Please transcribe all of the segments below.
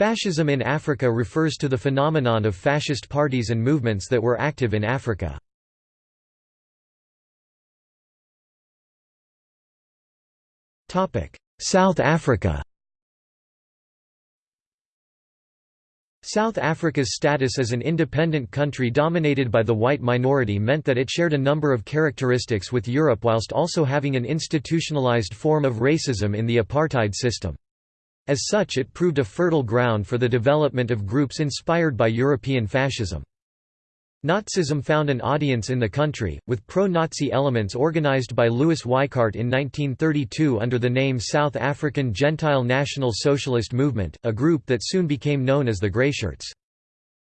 Fascism in Africa refers to the phenomenon of fascist parties and movements that were active in Africa. South Africa South Africa's status as an independent country dominated by the white minority meant that it shared a number of characteristics with Europe whilst also having an institutionalized form of racism in the apartheid system. As such it proved a fertile ground for the development of groups inspired by European fascism. Nazism found an audience in the country, with pro-Nazi elements organized by Louis Weichardt in 1932 under the name South African Gentile National Socialist Movement, a group that soon became known as the Greyshirts.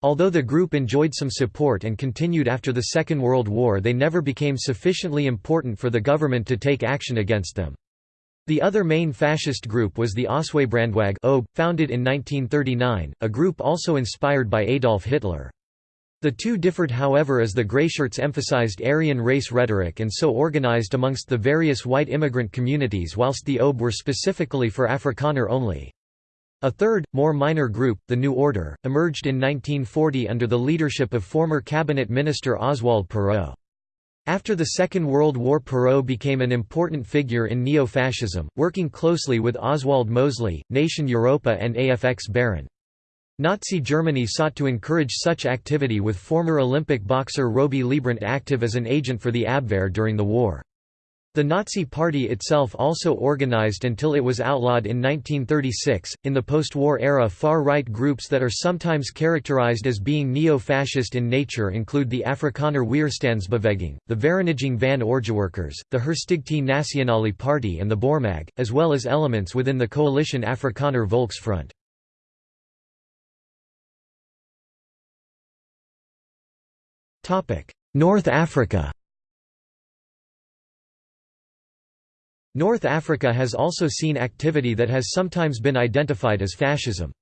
Although the group enjoyed some support and continued after the Second World War they never became sufficiently important for the government to take action against them. The other main fascist group was the Ossewabrandwag founded in 1939, a group also inspired by Adolf Hitler. The two differed however as the Greyshirts emphasized Aryan race rhetoric and so organized amongst the various white immigrant communities whilst the OB were specifically for Afrikaner only. A third, more minor group, the New Order, emerged in 1940 under the leadership of former cabinet minister Oswald Pirow. After the Second World War Pirow became an important figure in neo-fascism, working closely with Oswald Mosley, Nation Europa and AFX Baron. Nazi Germany sought to encourage such activity with former Olympic boxer Robey Leibbrandt active as an agent for the Abwehr during the war. The Nazi Party itself also organized until it was outlawed in 1936. In the post war era, far right groups that are sometimes characterized as being neo fascist in nature include the Afrikaner Weerstandsbeweging, the Vereniging van Oranjewerkers, the Herstigte Nasionale Party, and the Boeremag, as well as elements within the coalition Afrikaner Volksfront. North Africa North Africa has also seen activity that has sometimes been identified as fascism.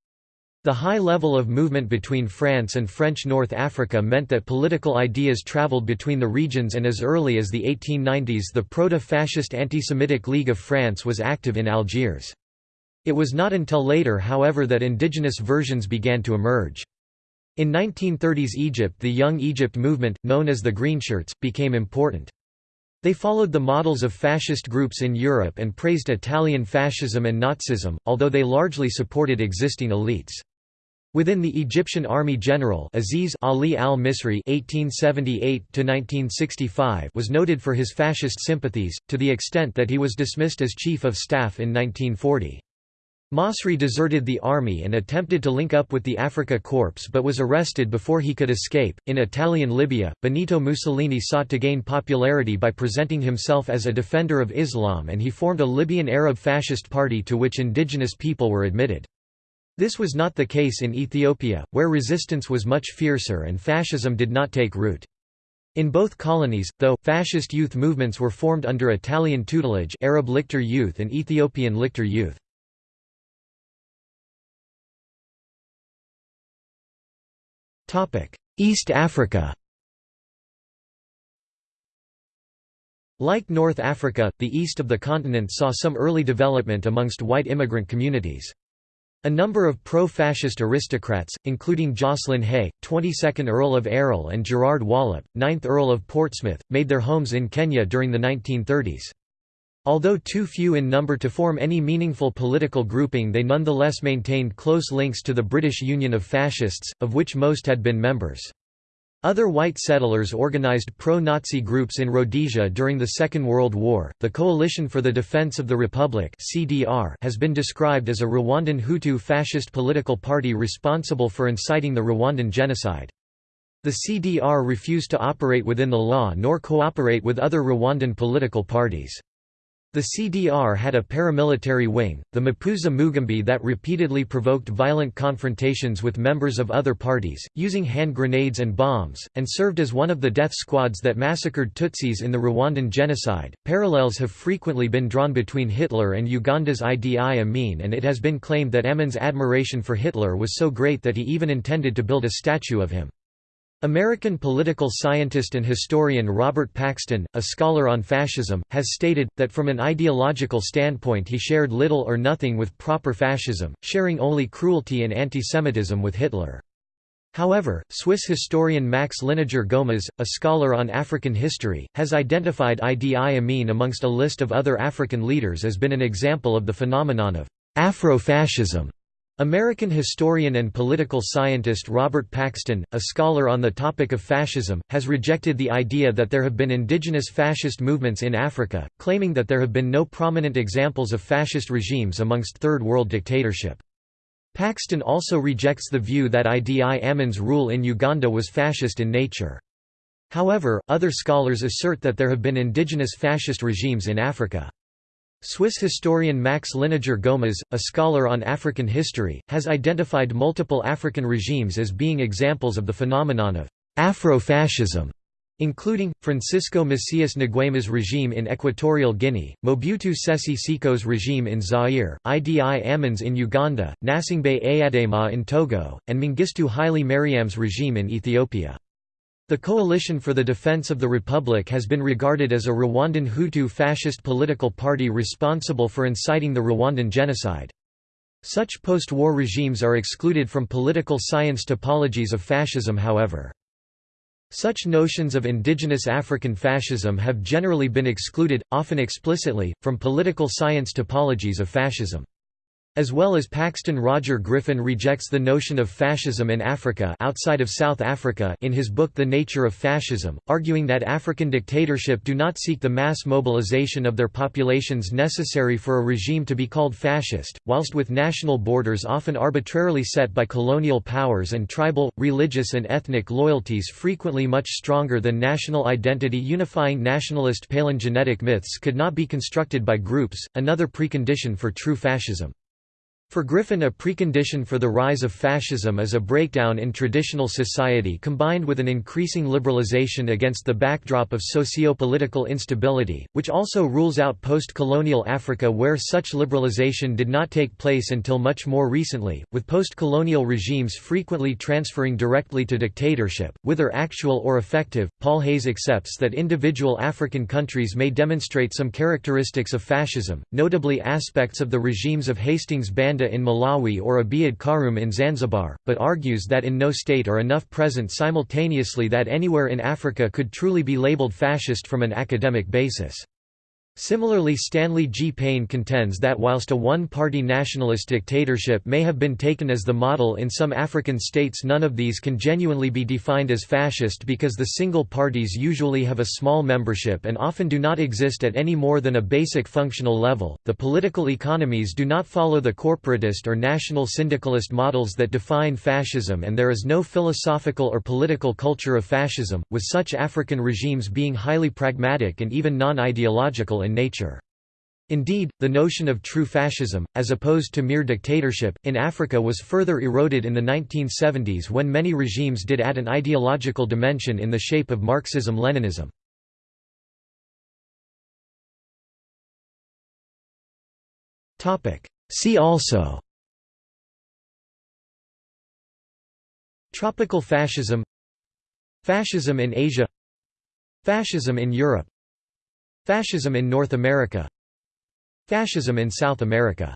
The high level of movement between France and French North Africa meant that political ideas traveled between the regions and as early as the 1890s the proto-fascist Anti-Semitic League of France was active in Algiers. It was not until later however that indigenous versions began to emerge. In 1930s Egypt the Young Egypt movement, known as the Greenshirts, became important. They followed the models of fascist groups in Europe and praised Italian fascism and Nazism, although they largely supported existing elites. Within the Egyptian army general Aziz Ali al-Misri was noted for his fascist sympathies, to the extent that he was dismissed as chief of staff in 1940. Masri deserted the army and attempted to link up with the Afrika Korps but was arrested before he could escape. In Italian Libya, Benito Mussolini sought to gain popularity by presenting himself as a defender of Islam and he formed a Libyan Arab fascist party to which indigenous people were admitted. This was not the case in Ethiopia, where resistance was much fiercer and fascism did not take root. In both colonies, though, fascist youth movements were formed under Italian tutelage Arab Lictor Youth and Ethiopian Lictor Youth. East Africa Like North Africa, the east of the continent saw some early development amongst white immigrant communities. A number of pro-fascist aristocrats, including Josslyn Hay, 22nd Earl of Erroll and Gerard Wallop, 9th Earl of Portsmouth, made their homes in Kenya during the 1930s. Although too few in number to form any meaningful political grouping they nonetheless maintained close links to the British Union of Fascists, of which most had been members. Other white settlers organized pro-Nazi groups in Rhodesia during the Second World War. The Coalition for the Defense of the Republic (CDR) has been described as a Rwandan Hutu fascist political party responsible for inciting the Rwandan genocide. The CDR refused to operate within the law nor cooperate with other Rwandan political parties. The CDR had a paramilitary wing, the Impuzamugambi that repeatedly provoked violent confrontations with members of other parties, using hand grenades and bombs, and served as one of the death squads that massacred Tutsis in the Rwandan genocide. Parallels have frequently been drawn between Hitler and Uganda's Idi Amin, and it has been claimed that Amin's admiration for Hitler was so great that he even intended to build a statue of him. American political scientist and historian Robert Paxton, a scholar on fascism, has stated, that from an ideological standpoint he shared little or nothing with proper fascism, sharing only cruelty and antisemitism with Hitler. However, Swiss historian Max Liniger-Goumaz, a scholar on African history, has identified Idi Amin amongst a list of other African leaders as been an example of the phenomenon of Afro-fascism. American historian and political scientist Robert Paxton, a scholar on the topic of fascism, has rejected the idea that there have been indigenous fascist movements in Africa, claiming that there have been no prominent examples of fascist regimes amongst Third World dictatorship. Paxton also rejects the view that Idi Amin's rule in Uganda was fascist in nature. However, other scholars assert that there have been indigenous fascist regimes in Africa. Swiss historian Max Liniger-Goumaz, a scholar on African history, has identified multiple African regimes as being examples of the phenomenon of Afro-fascism including, Francisco Macias Nguema's regime in Equatorial Guinea, Mobutu Sese Seko's regime in Zaire, Idi Amin's in Uganda, Gnassingbé Eyadema in Togo, and Mengistu Haile Mariam's regime in Ethiopia. The Coalition for the Defense of the Republic has been regarded as a Rwandan Hutu fascist political party responsible for inciting the Rwandan genocide. Such post-war regimes are excluded from political science topologies of fascism however. Such notions of indigenous African fascism have generally been excluded, often explicitly, from political science topologies of fascism. As well as Paxton Roger Griffin rejects the notion of fascism in Africa outside of South Africa in his book The Nature of Fascism, arguing that African dictatorship do not seek the mass mobilization of their populations necessary for a regime to be called fascist, whilst with national borders often arbitrarily set by colonial powers and tribal, religious and ethnic loyalties frequently much stronger than national identity unifying nationalist palingenetic myths could not be constructed by groups, another precondition for true fascism. For Griffin a precondition for the rise of fascism is a breakdown in traditional society combined with an increasing liberalization against the backdrop of socio-political instability, which also rules out post-colonial Africa where such liberalization did not take place until much more recently, with post-colonial regimes frequently transferring directly to dictatorship, whether actual or effective. Paul Hayes accepts that individual African countries may demonstrate some characteristics of fascism, notably aspects of the regimes of Hastings In Malawi or Abeid Karume in Zanzibar, but argues that in no state are enough present simultaneously that anywhere in Africa could truly be labeled fascist from an academic basis. Similarly Stanley G. Payne contends that whilst a one-party nationalist dictatorship may have been taken as the model in some African states none of these can genuinely be defined as fascist because the single parties usually have a small membership and often do not exist at any more than a basic functional level. The political economies do not follow the corporatist or national syndicalist models that define fascism and there is no philosophical or political culture of fascism, with such African regimes being highly pragmatic and even non-ideological in nature. Indeed, the notion of true fascism, as opposed to mere dictatorship, in Africa was further eroded in the 1970s when many regimes did add an ideological dimension in the shape of Marxism-Leninism. See also Tropical fascism Fascism in Asia Fascism in Europe Fascism in North America. Fascism in South America